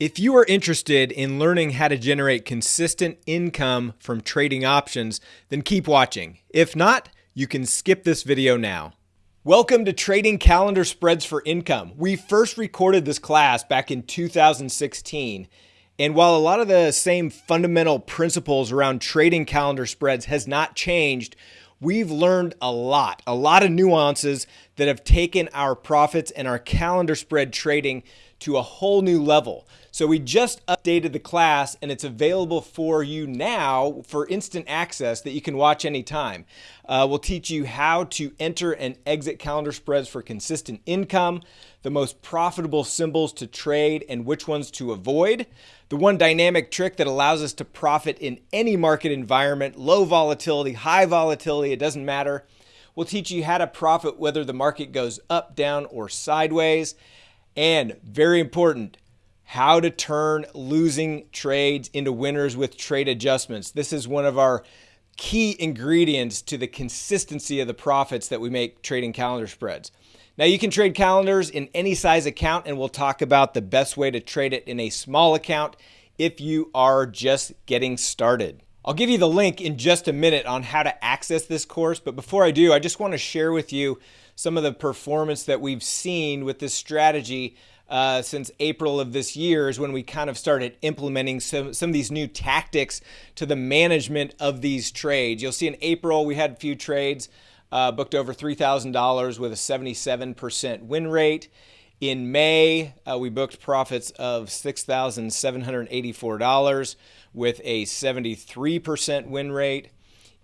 If you are interested in learning how to generate consistent income from trading options, then keep watching. If not, you can skip this video now. Welcome to Trading Calendar Spreads for Income. We first recorded this class back in 2016. And while a lot of the same fundamental principles around trading calendar spreads has not changed, we've learned a lot, a lot of nuances that have taken our profits and our calendar spread trading to a whole new level. So we just updated the class and it's available for you now for instant access that you can watch anytime. Uh, we'll teach you how to enter and exit calendar spreads for consistent income, the most profitable symbols to trade and which ones to avoid, the one dynamic trick that allows us to profit in any market environment, low volatility, high volatility, it doesn't matter. We'll teach you how to profit whether the market goes up, down, or sideways. And very important, how to turn losing trades into winners with trade adjustments. This is one of our key ingredients to the consistency of the profits that we make trading calendar spreads. Now you can trade calendars in any size account and we'll talk about the best way to trade it in a small account if you are just getting started. I'll give you the link in just a minute on how to access this course, but before I do, I just want to share with you some of the performance that we've seen with this strategy uh, since April of this year is when we kind of started implementing some, some of these new tactics to the management of these trades. You'll see in April we had a few trades uh, booked over $3,000 with a 77% win rate. In May, uh, we booked profits of $6,784 with a 73% win rate.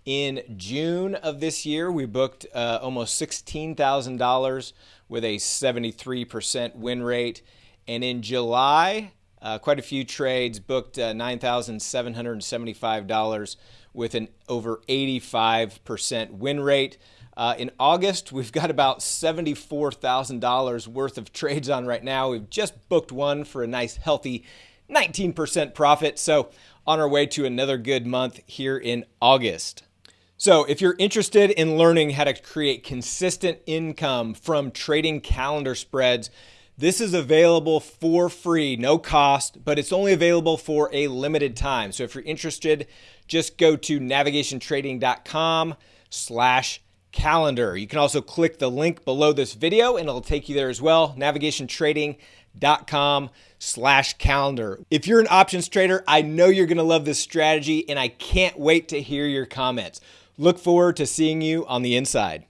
In June of this year, we booked uh, almost $16,000 with a 73% win rate. And in July, uh, quite a few trades booked uh, $9,775 with an over 85% win rate. Uh, in August, we've got about $74,000 worth of trades on right now. We've just booked one for a nice, healthy 19% profit. So, on our way to another good month here in August. So, if you're interested in learning how to create consistent income from trading calendar spreads, this is available for free, no cost, but it's only available for a limited time. So if you're interested, just go to navigationtrading.com slash calendar. You can also click the link below this video and it'll take you there as well, navigationtrading.com slash calendar. If you're an options trader, I know you're gonna love this strategy and I can't wait to hear your comments. Look forward to seeing you on the inside.